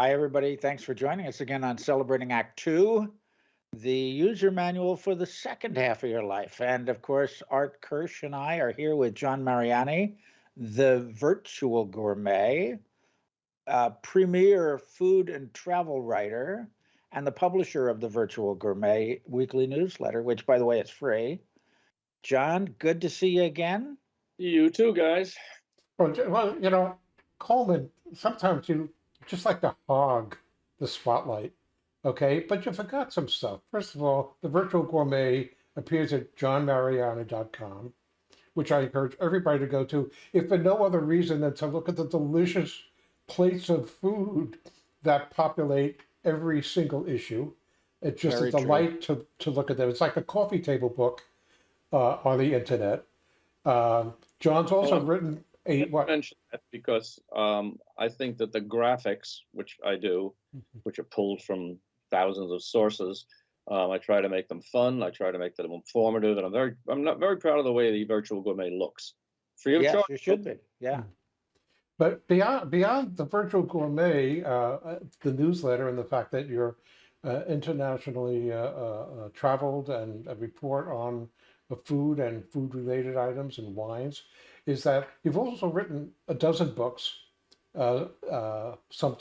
Hi, everybody. Thanks for joining us again on Celebrating Act Two, the user manual for the second half of your life. And of course, Art Kirsch and I are here with John Mariani, the virtual gourmet, uh, premier food and travel writer, and the publisher of the Virtual Gourmet weekly newsletter, which, by the way, is free. John, good to see you again. You too, guys. Well, well, you know, Coleman, sometimes you just like to hog the spotlight, okay? But you forgot some stuff. First of all, the Virtual Gourmet appears at johnmariani.com, which I encourage everybody to go to, if for no other reason than to look at the delicious plates of food that populate every single issue. It's just Very a true. delight to, to look at them. It's like a coffee table book uh, on the internet. Um, John's also Well, written a what? mention that because um, I think that the graphics, which I do, Mhm. which are pulled from thousands of sources, um, I try to make them fun. I try to make them informative, and I'm very, I'm not very proud of the way the virtual gourmet looks. Free of Yes, charge. you should be. Yeah. But beyond beyond the virtual gourmet, uh, uh, the newsletter, and the fact that you're uh, internationally uh, uh, uh, traveled and a report on the food and food related items and wines, is that you've also written a dozen books, uh, uh, some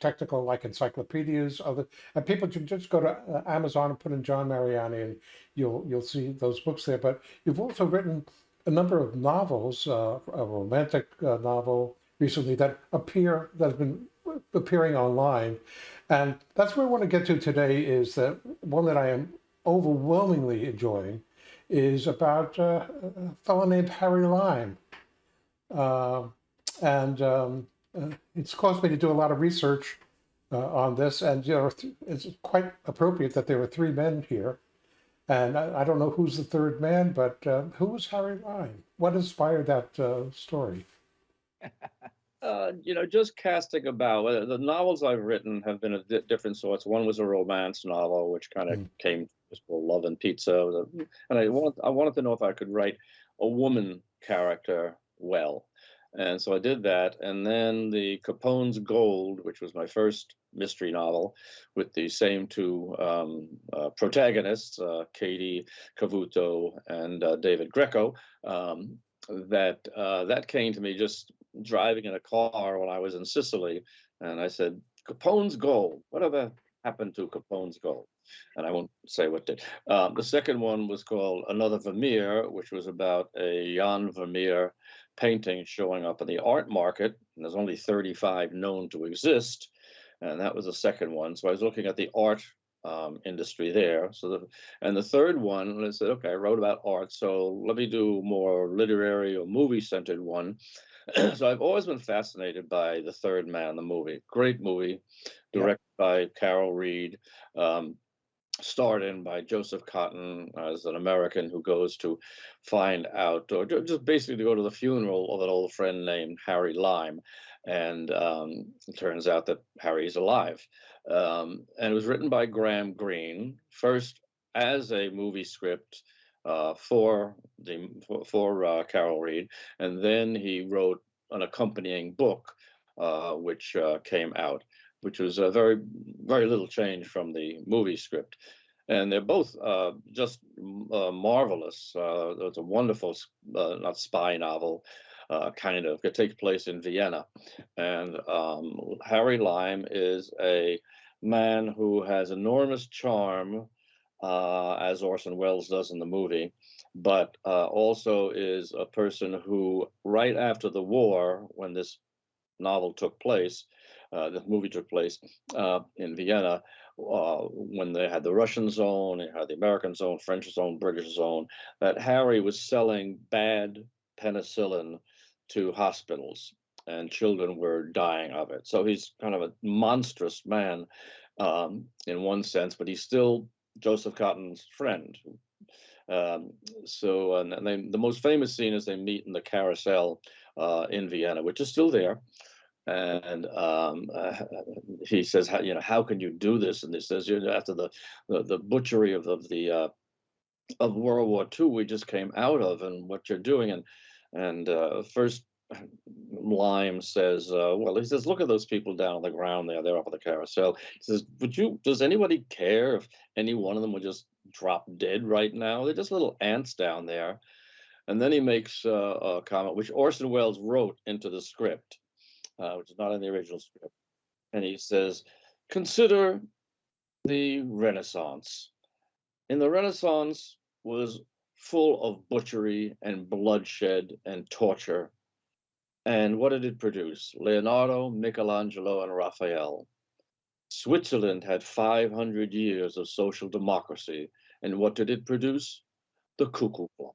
technical like encyclopedias, other, and people can just go to uh, Amazon and put in John Mariani, and you'll you'll see those books there. But you've also written a number of novels, uh, a romantic uh, novel recently that appear that have been appearing online, and that's where I want to get to today. Is that one that I am overwhelmingly enjoying is about uh, a fellow named Harry Lime, and um, uh, it's caused me to do a lot of research uh, on this, and you know it's quite appropriate that there were three men here. And I, I don't know who's the third man, but uh, who was Harry Lime? What inspired that uh, story? Uh, you know, just casting about. Uh, the novels I've written have been of di- different sorts. One was a romance novel, which kind of Mm. came just called Love and Pizza, It was a- and I wanted I wanted to know if I could write a woman character well, and so I did that. And then the Capone's Gold, which was my first mystery novel, with the same two um, uh, protagonists, uh, Katie Cavuto and uh, David Greco. Um, that uh, that came to me just driving in a car when I was in Sicily, and I said, "Capone's gold. Whatever happened to Capone's gold?" And I won't say what did. Um, the second one was called Another Vermeer, which was about a Jan Vermeer painting showing up in the art market. And there's only 35 known to exist, and that was the second one. So I was looking at the art um, industry there. So the and the third one, I said, okay, I wrote about art, so let me do more literary or movie centered one. so I've always been fascinated by The Third Man, the movie. Great movie, directed by Carol Reed, um, starred in by Joseph Cotten as an American who goes to find out, or just basically to go to the funeral of an old friend named Harry Lime. And um, it turns out that Harry's alive. Um, and it was written by Graham Greene, first as a movie script uh, for the for, for uh, Carol Reed, and then he wrote an accompanying book, uh, which uh, came out, which was a very very little change from the movie script, and they're both uh, just uh, marvelous. Uh, it's a wonderful, uh, not spy novel. Uh, kind of it takes place in Vienna, and um, Harry Lime is a man who has enormous charm, as Orson Welles does in the movie, but uh, also is a person who, right after the war, when this novel took place, the movie took place uh, in Vienna, uh, when they had the Russian zone, they had the American zone, French zone, British zone, that Harry was selling bad penicillin to hospitals and children were dying of it. So he's kind of a monstrous man um, in one sense, but he's still Joseph Cotten's friend. Um, so, and they, the most famous scene is they meet in the carousel uh, in Vienna, which is still there. And um, uh, he says, how, you know, how can you do this? And he says, you know, after the the, the butchery of, of the uh, of World War II, we just came out of, and what you're doing, and and uh, first Lime says, uh, well, he says, look at those people down on the ground there. They're up at the carousel. He says, would you, does anybody care if any one of them would just drop dead right now? They're just little ants down there. And then he makes uh, a comment, which Orson Welles wrote into the script, uh, which is not in the original script. And he says, consider the Renaissance. In the Renaissance was full of butchery and bloodshed and torture. And what did it produce? Leonardo, Michelangelo, and Raphael. Switzerland had 500 years of social democracy. And what did it produce? The cuckoo clock.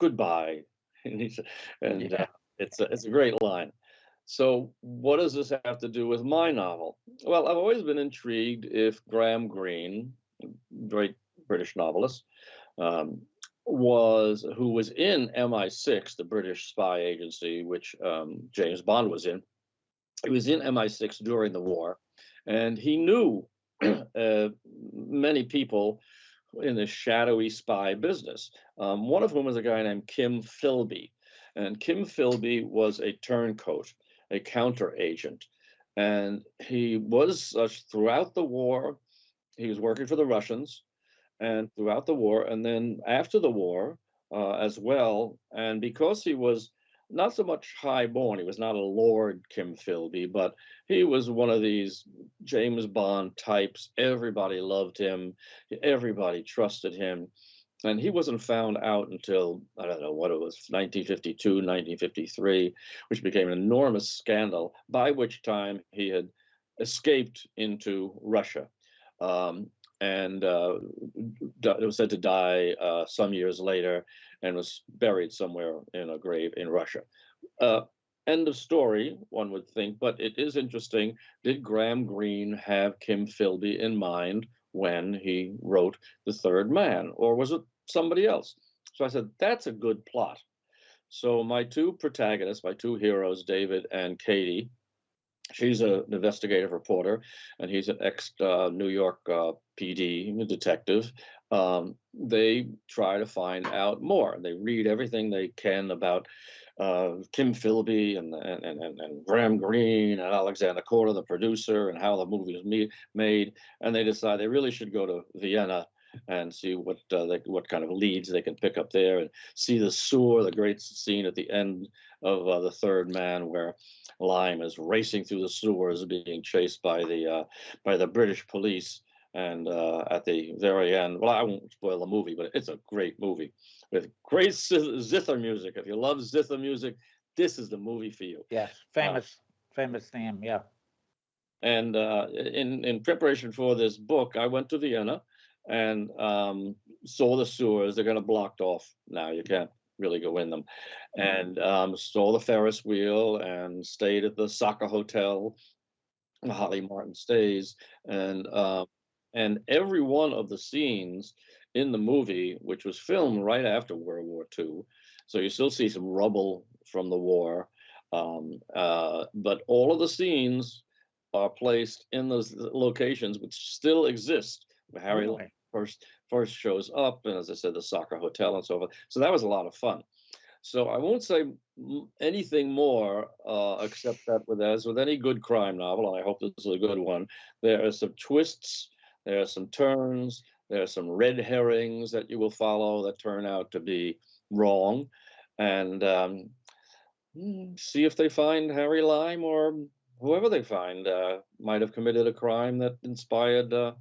Goodbye. And, he said- and Yeah. uh, it's, a, it's a great line. So, what does this have to do with my novel? Well, I've always been intrigued if Graham Greene, great British novelist, um, was who was in MI6, the British spy agency, which um, James Bond was in. He was in MI6 during the war, and he knew uh, many people in the shadowy spy business. Um, one of whom was a guy named Kim Philby, and Kim Philby was a turncoat, a counter agent, and he was such throughout the war. He was working for the Russians and throughout the war, and then after the war uh, as well. And because he was not so much highborn, he was not a Lord Kim Philby, but he was one of these James Bond types. Everybody loved him, everybody trusted him. And he wasn't found out until, I don't know what it was, 1952, 1953, which became an enormous scandal, by which time he had escaped into Russia. Um, and uh, it was said to die uh, some years later and was buried somewhere in a grave in Russia. Uh, end of story, one would think, but it is interesting. Did Graham Greene have Kim Philby in mind when he wrote The Third Man, or was it somebody else? So I said, that's a good plot. So my two protagonists, my two heroes, David and Katie, she's a, an investigative reporter, and he's an ex uh, New York uh, PD detective. Um, they try to find out more. They read everything they can about uh, Kim Philby and, and and and Graham Greene and Alexander Korda, the producer, and how the movie was me- made. And they decide they really should go to Vienna and see what uh, they, what kind of leads they can pick up there, and see the sewer, the great scene at the end of uh, the Third Man, where Lime is racing through the sewers, being chased by the uh, by the British police. And uh, at the very end, well, I won't spoil the movie, but it's a great movie with great zither music. If you love zither music, this is the movie for you. Yes, famous, famous theme. Yeah. And uh, in in preparation for this book, I went to Vienna and um, saw the sewers. They're going to blocked off now. You can't really go in them. And um, saw the Ferris wheel and stayed at the Sacher hotel, Holly Martin stays. And um, and every one of the scenes in the movie, which was filmed right after World War II, so you still see some rubble from the war. Um, uh, but all of the scenes are placed in those locations which still exist. Where Harry first first shows up, and as I said, the Sacher hotel and so forth. So that was a lot of fun. So I won't say anything more, uh, except that with as with any good crime novel, and I hope this is a good one, there are some twists, there are some turns, there are some red herrings that you will follow that turn out to be wrong, and um, mm, see if they find Harry Lime or whoever they find uh, might have committed a crime that inspired uh,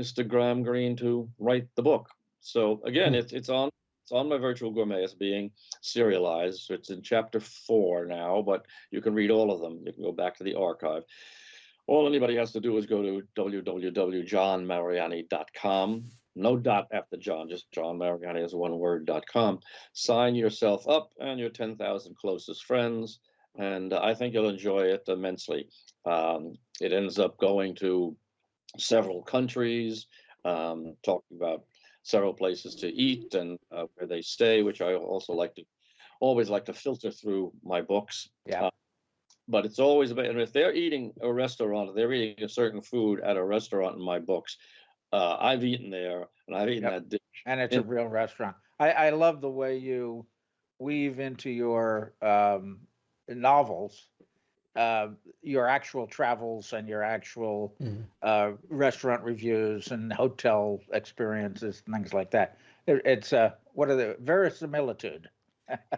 Mr. Graham Greene to write the book. So again, Hmm. it's it's on it's on my virtual gourmet. It's being serialized. So it's in chapter four now, but you can read all of them. You can go back to the archive. All anybody has to do is go to www.johnmariani.com. No dot after John, just John Mariani is one word dot com. Sign yourself up and your 10,000 closest friends. And I think you'll enjoy it immensely. Um, it ends up going to several countries, um, talking about several places to eat and uh, where they stay, which I also like to always like to filter through my books. Yeah. Uh, but it's always about, and if they're eating a restaurant, they're eating a certain food at a restaurant in my books. Uh, I've eaten there and I've eaten Yep. that dish. And it's a real restaurant. I, I love the way you weave into your um, novels, uh, your actual travels and your actual Mhm. uh, restaurant reviews and hotel experiences, and things like that. It, it's uh, what are the verisimilitude?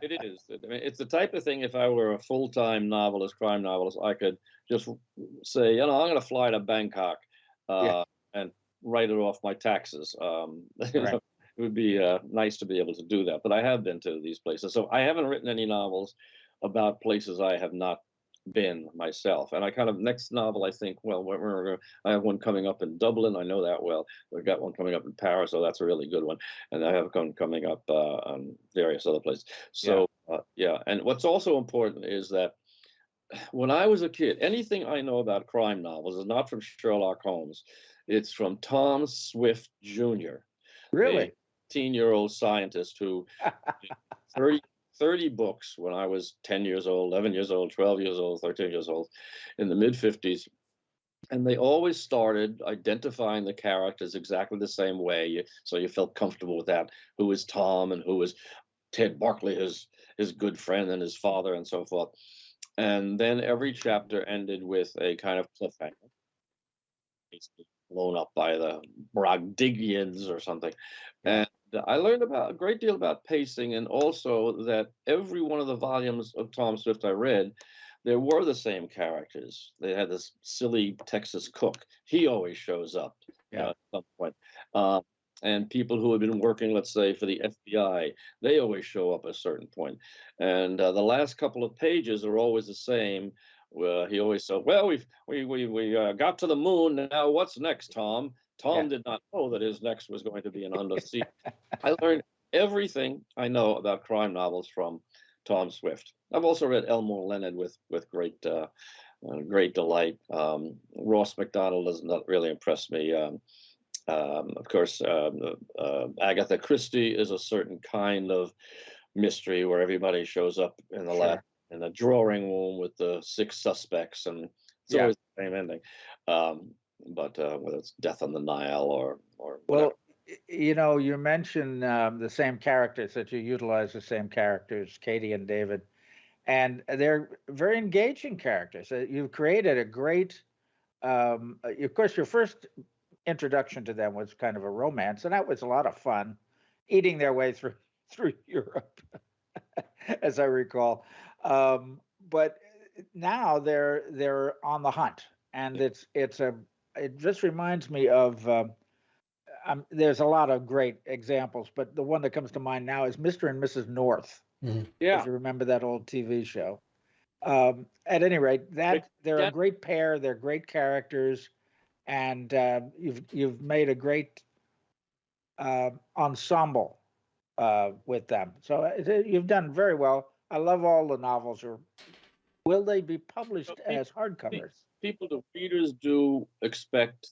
It is. I mean, it's the type of thing. If I were a full-time novelist, crime novelist, I could just say, you know, I'm going to fly to Bangkok uh, and write it off my taxes. Um, you Right. know, it would be uh, nice to be able to do that. But I have been to these places, so I haven't written any novels about places I have not been myself. And I kind of next novel, I think, well, we're, we're I have one coming up in Dublin. I know that well. We've got one coming up in Paris, so that's a really good one. And I have one coming up uh, on various other places. So uh, yeah, and what's also important is that when I was a kid, anything I know about crime novels is not from Sherlock Holmes. It's from Tom Swift Jr., Really? 18 year old scientist who 30, 30 books when I was 10 years old, 11 years old, 12 years old, 13 years old in the mid 50s. And they always started identifying the characters exactly the same way. So you felt comfortable with that. Who is Tom and who is Ted Barkley, his, his good friend and his father, and so forth. And then every chapter ended with a kind of cliffhanger, basically blown up by the Brogdigians or something. And I learned about a great deal about pacing, and also that every one of the volumes of Tom Swift I read, there were the same characters. They had this silly Texas cook. He always shows up Yeah. uh, at some point. Uh, and people who have been working, let's say, for the FBI, they always show up at a certain point. And uh, the last couple of pages are always the same. Well, he always said, "Well, we've we we we uh, got to the moon. Now, what's next, Tom?" Tom Yeah. did not know that his next was going to be an undersea. I learned everything I know about crime novels from Tom Swift. I've also read Elmore Leonard with with great uh, uh, great delight. Um, Ross Macdonald does not really impress me. Um, um, of course, um, uh, Agatha Christie is a certain kind of mystery where everybody shows up in the lab in a drawing room with the six suspects, and it's Yeah. always the same ending. But uh, whether it's Death on the Nile or or whatever. Well, you know, you mentioned um, the same characters that you utilize the same characters, Katie and David, and they're very engaging characters. Uh, You've created a great. Um, uh, of course, your first introduction to them was kind of a romance, and that was a lot of fun, eating their way through through Europe, as I recall. Um, but now they're they're on the hunt, and Yeah. it's it's a it just reminds me of. Um, um, there's a lot of great examples, but the one that comes to mind now is Mr. and Mrs. North. yeah, If you remember that old TV show. Um, at any rate, that they're a great pair. They're great characters, and uh, you've you've made a great uh, ensemble uh, with them. So uh, you've done very well. I love all the novels. Or will they be published pe- as hardcovers? people, the readers do expect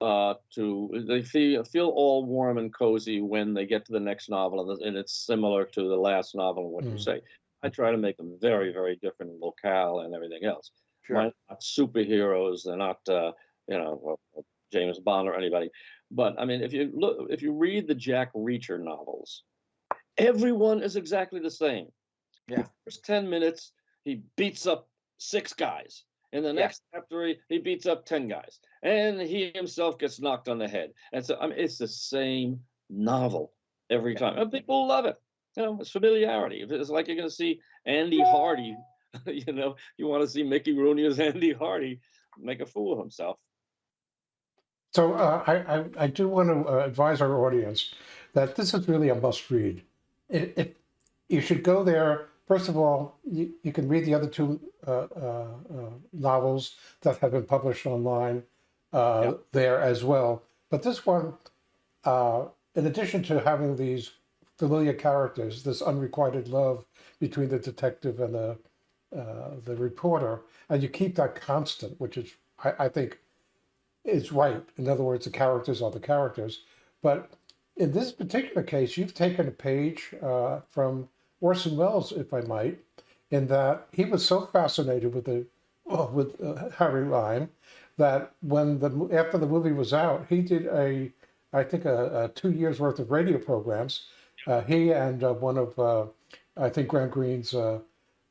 uh, to they feel feel all warm and cozy when they get to the next novel, and, and it's similar to the last novel. and What you Mm. say, I try to make them very, very different in locale and everything else. Sure. Mine are not superheroes. They're not, uh, you know, well, well, James Bond or anybody. But I mean, if you look, if you read the Jack Reacher novels, everyone is exactly the same. Yeah. The first ten minutes, he beats up six guys. In the Yeah. next chapter, he, he beats up ten guys, and he himself gets knocked on the head. And so, I mean, it's the same novel every Yeah. time, and people love it. You know, it's familiarity. It's like you're going to see Andy Hardy. you know, you want to see Mickey Rooney as Andy Hardy make a fool of himself. So uh, I, I, I do want to uh, advise our audience that this is really a must read. It, it, you should go there. First of all, you, you can read the other two uh, uh, uh, novels that have been published online uh, Yep. there as well. But this one, uh, in addition to having these familiar characters, this unrequited love between the detective and the uh, the reporter, and you keep that constant, which is, I, I think, is right. In other words, the characters are the characters. But in this particular case, you've taken a page uh, from Orson Welles, if I might, in that he was so fascinated with the oh, with uh, Harry Lime that when the after the movie was out, he did a I think a, a two years worth of radio programs. Uh, he and uh, one of uh, I think Graham Greene's uh,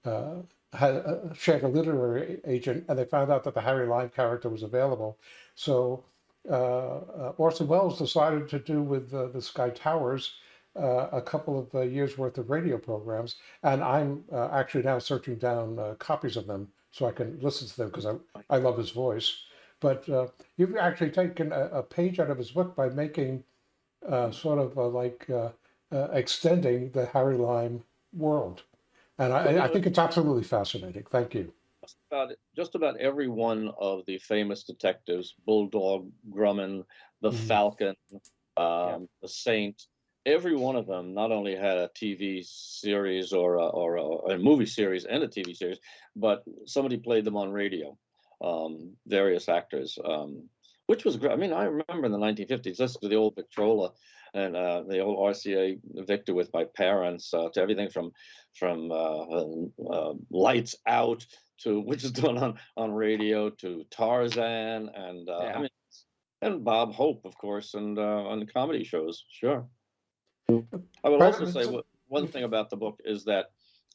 uh, had shared a literary agent, and they found out that the Harry Lime character was available. So Orson Welles decided to do with the Sky Towers uh, a couple of uh, years worth of radio programs, and I'm uh, actually now searching down uh, copies of them so I can listen to them because I, I love his voice. But uh, you've actually taken a, a page out of his book by making uh, sort of like uh, uh, extending the Harry Lime world. And I, I think it's absolutely fascinating. Thank you. just about just about every one of the famous detectives Bulldog Drummond the Mhm. falcon um, the saint every one of them not only had a tv series or a, or a, a movie series and a tv series but somebody played them on radio um, various actors um, which was great i mean i remember in the 1950s listen to the old victrola and uh, the old rca victor with my parents uh, to everything from from uh, uh, lights out to which is done on on radio to Tarzan and uh, Yeah. I mean and Bob Hope of course and uh, on the comedy shows sure. I would also say one thing about the book is that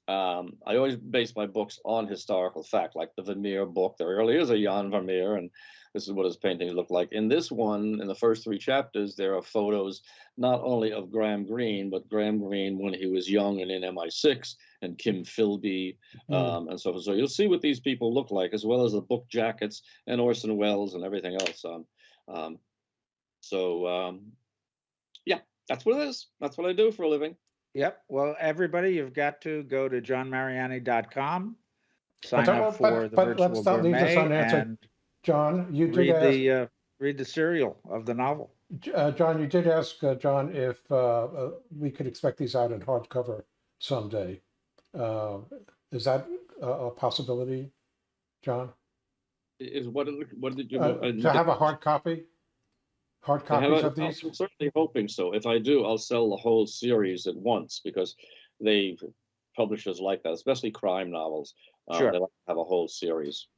um, I always base my books on historical fact, like the Vermeer book. There really is a Jan Vermeer, and this is what his paintings look like. In this one, in the first three chapters, there are photos not only of Graham Greene, but Graham Greene when he was young and in MI6, and Kim Philby, Mm. um, and so forth. So you'll see what these people look like, as well as the book jackets and Orson Welles and everything else. Um, um, so um, that's what it is. That's what I do for a living. Yep. Well, everybody, you've got to go to johnmariani.com, sign don't- up but- for the but virtual let's not leave this unanswered. and John, you did read ask, the uh, read the serial of the novel. uh, John, you did ask uh, John if uh, uh, we could expect these out in hardcover someday. Uh, is that a, a possibility, John? Is what did what did you Uh, uh, to have a hard copy? Hard copies of these? I'm certainly hoping so. If I do, I'll sell the whole series at once because they publishers like that, especially crime novels. Uh, Sure. They like to have a whole series.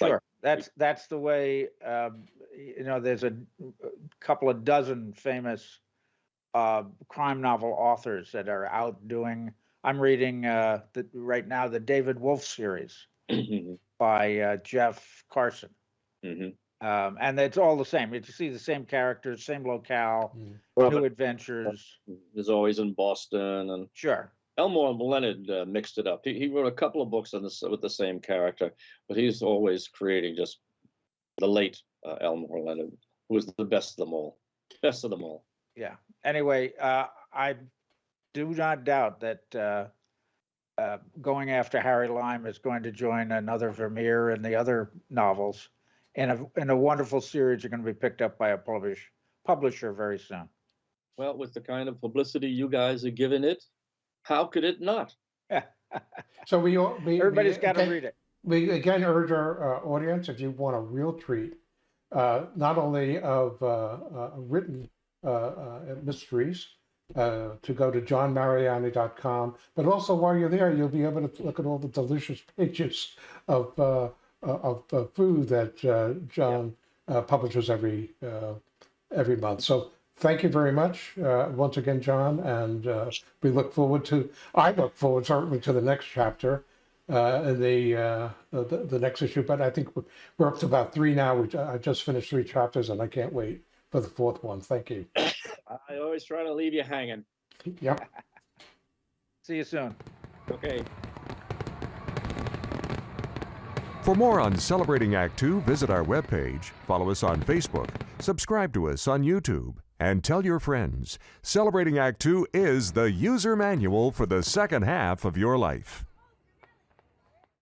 Right. Sure. That's that's the way. Um, you know, there's a, a couple of dozen famous uh, crime novel authors that are out doing. I'm reading uh, the, right now the David Wolf series by uh, Jeff Carson. mhm. Um, and it's all the same. You see the same characters, same locale, Mm. Well, new adventures. There's always in Boston, and Sure, Elmore Leonard uh, mixed it up. He, he wrote a couple of books on this with the same character, but he's always creating just the late uh, Elmore Leonard, who was the best of them all. Best of them all. yeah. Anyway, uh, I do not doubt that uh, uh, going after Harry Lime is going to join another Vermeer and the other novels in a in a wonderful series. Are going to be picked up by a publish publisher very soon. Well, with the kind of publicity you guys are giving it, how could it not? So we, all- we. we Everybody's got to read it. We again urge our uh, audience, if you want a real treat, uh, not only of uh, uh, written uh, uh, mysteries, uh, to go to johnmariani.com, but also while you're there, you'll be able to look at all the delicious pages of uh, of uh, food that uh, John uh, publishes every uh, every month. So thank you very much uh, once again, John, and uh, we look forward to. I look forward certainly to the next chapter uh, in the, uh, the the next issue. But I think we're, we're up to about three now. We, I just finished three chapters, and I can't wait for the fourth one. Thank you. I always try to leave you hanging. Yep. See you soon. Okay. For more on Celebrating Act Two, visit our webpage, follow us on Facebook, subscribe to us on YouTube, and tell your friends. Celebrating Act Two is the user manual for the second half of your life.